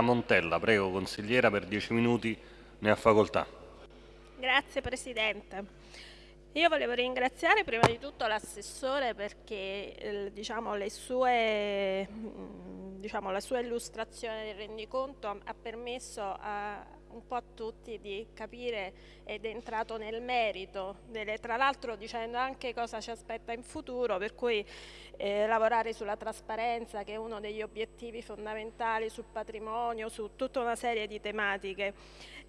Montella, prego consigliera per dieci minuti ne ha facoltà. Grazie Presidente. Io volevo ringraziare prima di tutto l'assessore perché eh, diciamo, sue, mm, diciamo, la sua illustrazione del rendiconto ha permesso a, un po' a tutti di capire ed è entrato nel merito, delle, tra l'altro dicendo anche cosa ci aspetta in futuro, per cui eh, lavorare sulla trasparenza che è uno degli obiettivi fondamentali sul patrimonio, su tutta una serie di tematiche.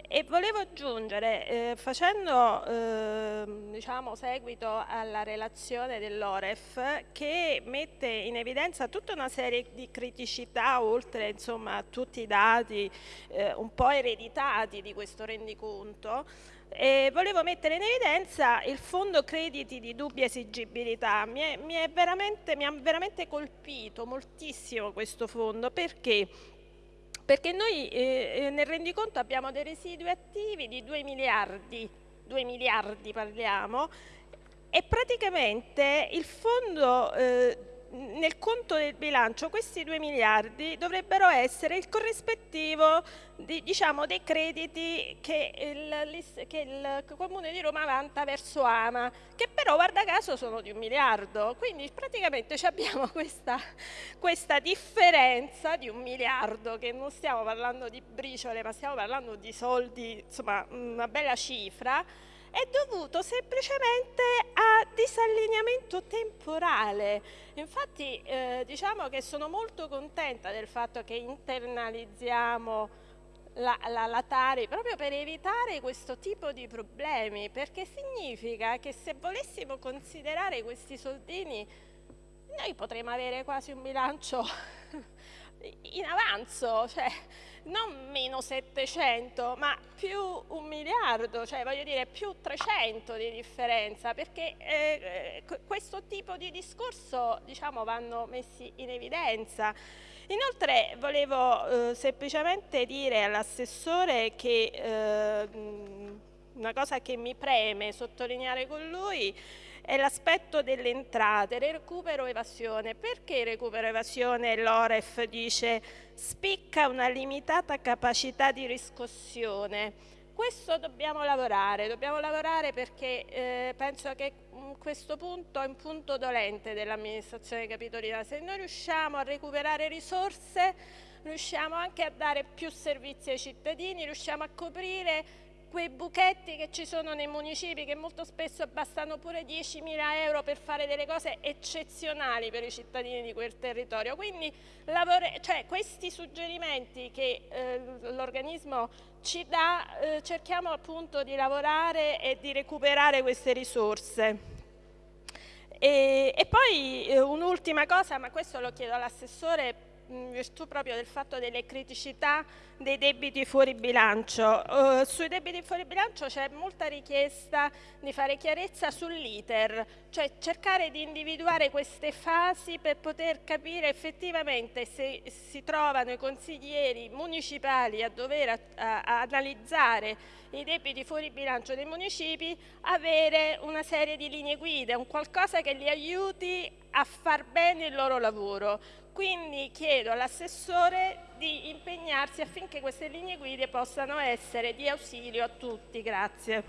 E volevo aggiungere, eh, facendo eh, diciamo, seguito alla relazione dell'Oref, che mette in evidenza tutta una serie di criticità, oltre insomma, a tutti i dati eh, un po' ereditati di questo rendiconto, e volevo mettere in evidenza il fondo crediti di dubbia esigibilità. Mi, è, mi, è veramente, mi ha veramente colpito moltissimo questo fondo. Perché? Perché noi eh, eh nel rendiconto abbiamo dei residui attivi di 2 miliardi, 2 miliardi parliamo, e praticamente il fondo eh, nel conto del bilancio questi 2 miliardi dovrebbero essere il corrispettivo di, diciamo, dei crediti che il, che il, Comune di Roma vanta verso Ama, che però guarda caso sono di un miliardo, quindi praticamente abbiamo questa, questa differenza di un miliardo, che non stiamo parlando di briciole ma stiamo parlando di soldi, insomma una bella cifra, è dovuto semplicemente a disallineamento temporale. Infatti eh, diciamo che sono molto contenta del fatto che internalizziamo la, la, la, Tari proprio per evitare questo tipo di problemi perché significa che se volessimo considerare questi soldini noi potremmo avere quasi un bilancio in avanzo, cioè non meno 700 ma più un miliardo, cioè voglio dire più 300 di differenza perché eh, eh questo tipo di discorso diciamo vanno messi in evidenza. Inoltre volevo eh, semplicemente dire all'assessore che eh, una cosa che mi preme sottolineare con lui è l'aspetto delle entrate, recupero evasione. Perché recupero evasione l'Oref dice spicca una limitata capacità di riscossione? Questo dobbiamo lavorare, dobbiamo lavorare perché eh, penso che questo punto è un punto dolente dell'amministrazione capitolina. Se noi riusciamo a recuperare risorse, riusciamo anche a dare più servizi ai cittadini, riusciamo a coprire quei buchetti che ci sono nei municipi che molto spesso bastano pure 10.000 euro per fare delle cose eccezionali per i cittadini di quel territorio. Quindi cioè, questi suggerimenti che eh, l'organismo ci dà eh, cerchiamo appunto di lavorare e di recuperare queste risorse. E, e poi eh, un'ultima cosa, ma questo lo chiedo all'assessore in virtù proprio del fatto delle criticità dei debiti fuori bilancio. Uh, sui debiti fuori bilancio c'è molta richiesta di fare chiarezza sull'iter, cioè cercare di individuare queste fasi per poter capire effettivamente se si trovano i consiglieri municipali a dover a, a, a analizzare i debiti fuori bilancio dei municipi, avere una serie di linee guida, un qualcosa che li aiuti a far bene il loro lavoro. Quindi chiedo all'assessore di impegnarsi affinché queste linee guida possano essere di ausilio a tutti. Grazie.